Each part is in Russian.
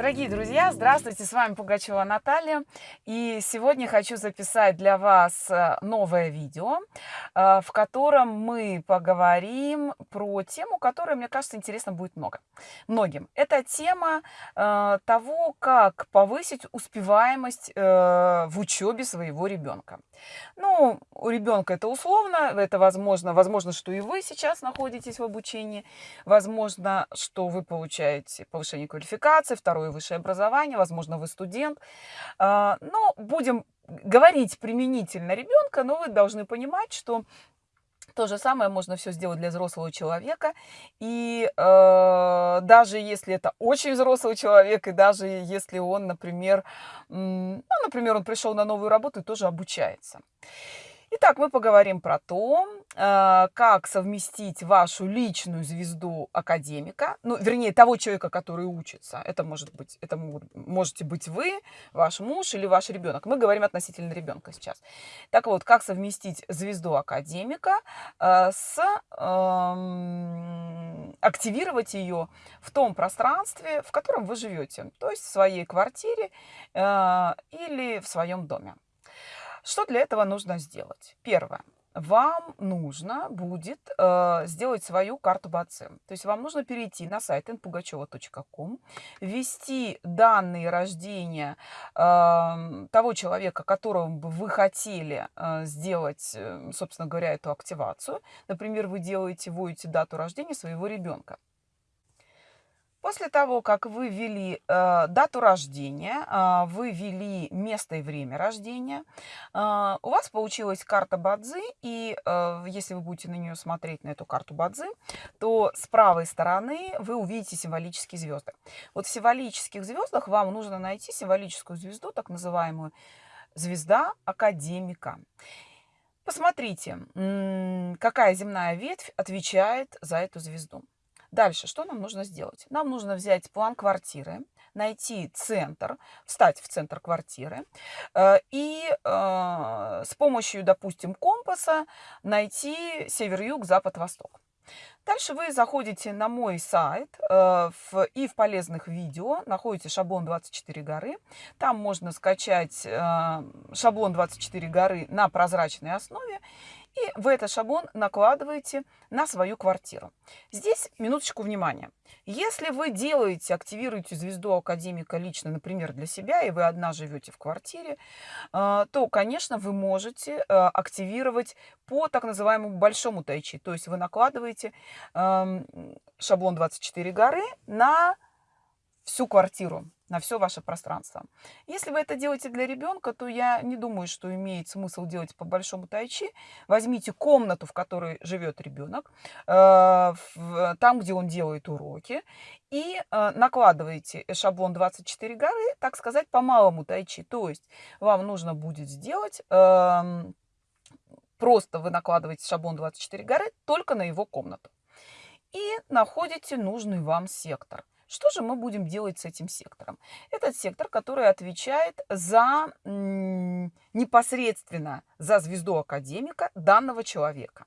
Дорогие друзья, здравствуйте, с вами Пугачева Наталья. И сегодня хочу записать для вас э, новое видео, э, в котором мы поговорим про тему, которая, мне кажется, интересна будет много. Многим. Это тема э, того, как повысить успеваемость в учебе своего ребенка. Ну, у ребенка это условно, это возможно, возможно, что и вы сейчас находитесь в обучении, возможно, что вы получаете повышение квалификации, второе высшее образование, возможно, вы студент. А, но будем говорить применительно ребенка, но вы должны понимать, что то же самое можно все сделать для взрослого человека. И э, даже если это очень взрослый человек, и даже если он, например, ну, например, он пришел на новую работу и тоже обучается. Итак, мы поговорим про то, э, как совместить вашу личную звезду академика, ну, вернее, того человека, который учится. Это может быть, это можете быть вы, ваш муж или ваш ребенок. Мы говорим относительно ребенка сейчас. Так вот, как совместить звезду академика э, с активировать ее в том пространстве, в котором вы живете, то есть в своей квартире э, или в своем доме. Что для этого нужно сделать? Первое. Вам нужно будет э, сделать свою карту БАЦИ. То есть вам нужно перейти на сайт npugacheva.com, ввести данные рождения э, того человека, которого бы вы хотели э, сделать, э, собственно говоря, эту активацию. Например, вы делаете, вводите дату рождения своего ребенка. После того, как вы ввели э, дату рождения, э, вы ввели место и время рождения, э, у вас получилась карта Бадзи, и э, если вы будете на нее смотреть, на эту карту Бадзи, то с правой стороны вы увидите символические звезды. Вот в символических звездах вам нужно найти символическую звезду, так называемую звезда академика. Посмотрите, какая земная ветвь отвечает за эту звезду. Дальше, что нам нужно сделать? Нам нужно взять план квартиры, найти центр, встать в центр квартиры э, и э, с помощью, допустим, компаса найти север-юг, запад-восток. Дальше вы заходите на мой сайт э, в, и в полезных видео находите шаблон 24 горы. Там можно скачать э, шаблон 24 горы на прозрачной основе и в этот шаблон накладываете на свою квартиру. Здесь минуточку внимания. Если вы делаете, активируете звезду академика лично, например, для себя, и вы одна живете в квартире, э, то, конечно, вы можете э, активировать по так называемому большому тайчи. То есть вы накладываете эм, шаблон 24 горы на всю квартиру на все ваше пространство. Если вы это делаете для ребенка, то я не думаю, что имеет смысл делать по большому тайчи. Возьмите комнату, в которой живет ребенок, э, там, где он делает уроки, и э, накладываете шаблон 24 горы, так сказать, по малому тайчи. То есть вам нужно будет сделать эм, просто вы накладываете шаблон 24 горы только на его комнату. И находите нужный вам сектор. Что же мы будем делать с этим сектором? Этот сектор, который отвечает за непосредственно за звезду академика данного человека.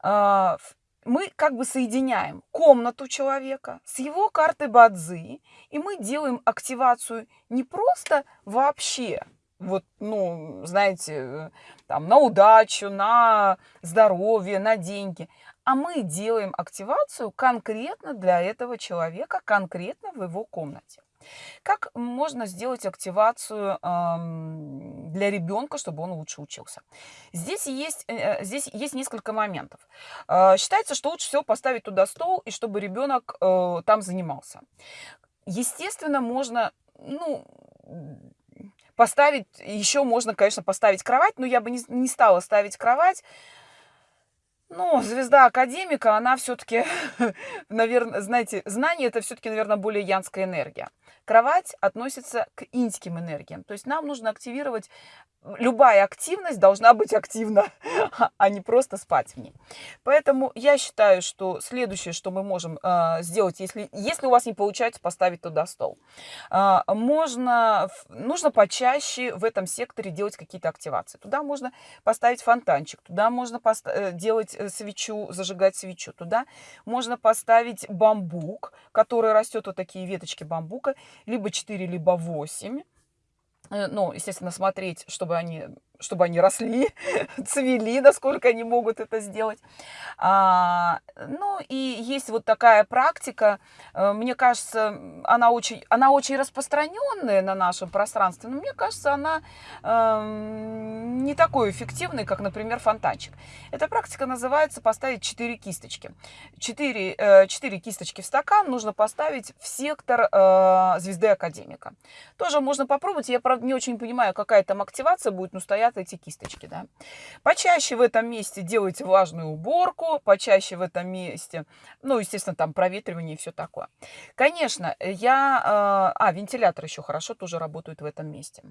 А, мы как бы соединяем комнату человека с его картой Бадзи, и мы делаем активацию не просто вообще, вот, ну, знаете, э, там, на удачу, на здоровье, на деньги, а мы делаем активацию конкретно для этого человека, конкретно в его комнате. Как можно сделать активацию для ребенка, чтобы он лучше учился? Здесь есть, э, здесь есть несколько моментов. Э, считается, что лучше всего поставить туда стол, и чтобы ребенок э, там занимался. Естественно, можно, ну, поставить, еще можно, конечно, поставить кровать, но я бы не, не стала ставить кровать, ну, звезда академика, она все-таки, наверное, знаете, знание это все-таки, наверное, более янская энергия. Кровать относится к иньским энергиям. То есть нам нужно активировать любая активность должна быть активна, а не просто спать в ней. Поэтому я считаю, что следующее, что мы можем э, сделать, если, если у вас не получается поставить туда стол, э, можно, нужно почаще в этом секторе делать какие-то активации. Туда можно поставить фонтанчик, туда можно э, делать э, свечу, зажигать свечу. Туда можно поставить бамбук, который растет, вот такие веточки бамбука, либо 4, либо 8 Э, ну, естественно, смотреть, чтобы они, чтобы они росли, цвели, насколько они могут это сделать. А, ну, и есть вот такая практика, э, мне кажется, она очень, она очень распространенная на нашем пространстве, но мне кажется, она э, не такой эффективной, как, например, фонтанчик. Эта практика называется поставить 4 кисточки. 4, 4 э, кисточки в стакан нужно поставить в сектор э, звезды академика. Тоже можно попробовать, я, правда, не очень понимаю, какая там активация будет, но стоят эти кисточки, да. Почаще в этом месте делайте влажную уборку, почаще в этом месте, ну, естественно, там проветривание и все такое. Конечно, я... Э, а, вентилятор еще хорошо тоже работает в этом месте.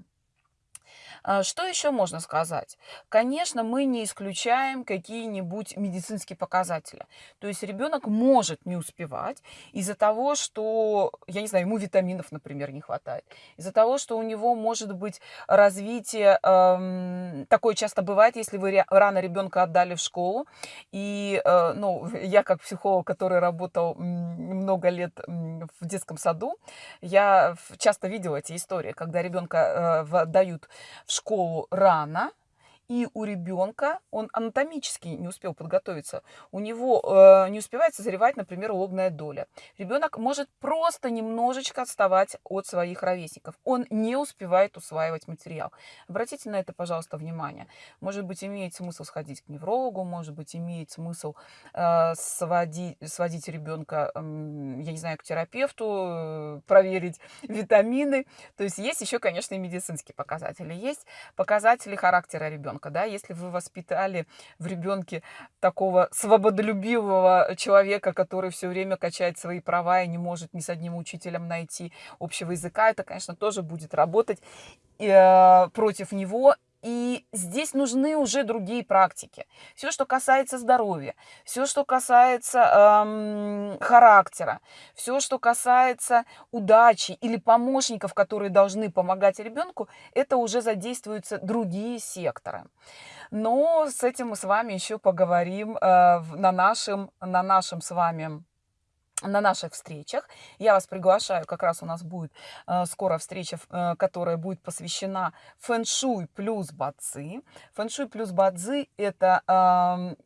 А, что еще можно сказать? Конечно, мы не исключаем какие-нибудь медицинские показатели. То есть ребенок может не успевать из-за того, что, я не знаю, ему витаминов, например, не хватает. Из-за того, что у него может быть развитие, эм, такое часто бывает, если вы рано ребенка отдали в школу. И, э, ну, я как психолог, который работал много лет в детском саду, я часто видела эти истории, когда ребенка э, дают в школу рано, и у ребенка, он анатомически не успел подготовиться, у него э, не успевает созревать, например, лобная доля. Ребенок может просто немножечко отставать от своих ровесников. Он не успевает усваивать материал. Обратите на это, пожалуйста, внимание. Может быть, имеет смысл сходить к неврологу, может быть, имеет смысл э, сводить, сводить ребенка, э, я не знаю, к терапевту, э, проверить витамины. То есть есть еще, конечно, и медицинские показатели. Есть показатели характера ребенка ребенка, да, если вы воспитали в ребенке такого свободолюбивого человека, который все время качает свои права и не может ни с одним учителем найти общего языка, это, конечно, тоже будет работать э, против него и здесь нужны уже другие практики. Все, что касается здоровья, все, что касается эм, характера, все, что касается удачи или помощников, которые должны помогать ребенку, это уже задействуются другие секторы. Но с этим мы с вами еще поговорим э, на, нашем, на нашем с вами на наших встречах. Я вас приглашаю, как раз у нас будет э, скоро встреча, э, которая будет посвящена фэншуй плюс бадзи. Фэншуй плюс бадзи – это э,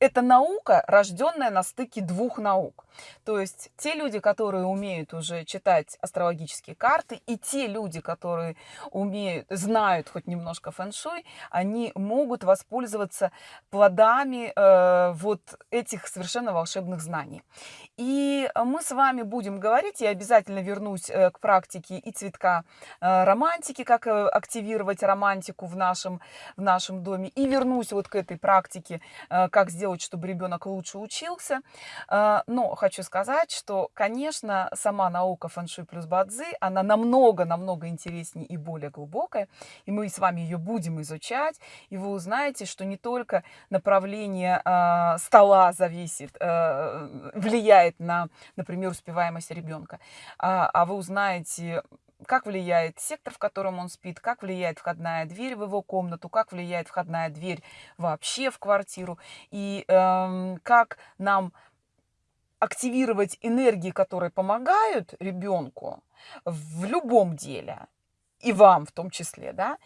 это наука, рожденная на стыке двух наук. То есть те люди, которые умеют уже читать астрологические карты, и те люди, которые умеют, знают хоть немножко фэн-шуй, они могут воспользоваться плодами э, вот этих совершенно волшебных знаний. И мы с вами будем говорить, я обязательно вернусь э, к практике и цветка э, романтики, как э, активировать романтику в нашем, в нашем доме, и вернусь вот к этой практике, э, как сделать чтобы ребенок лучше учился. А, но хочу сказать, что, конечно, сама наука фэншуй плюс бадзи, она намного-намного интереснее и более глубокая. И мы с вами ее будем изучать. И вы узнаете, что не только направление а, стола зависит, а, влияет на, например, успеваемость ребенка, а вы узнаете как влияет сектор, в котором он спит, как влияет входная дверь в его комнату, как влияет входная дверь вообще в квартиру, и эм, как нам активировать энергии, которые помогают ребенку в любом деле, и вам в том числе, да,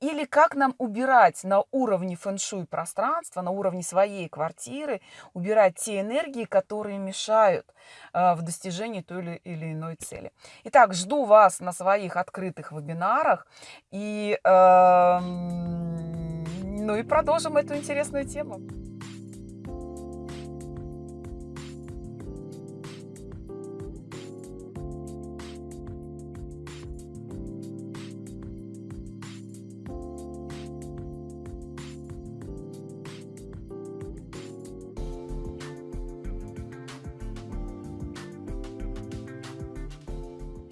или как нам убирать на уровне фэн-шуй пространства, на уровне своей квартиры, убирать те энергии, которые мешают э, в достижении той или, или иной цели. Итак, жду вас на своих открытых вебинарах. И, э, ну и продолжим эту интересную тему.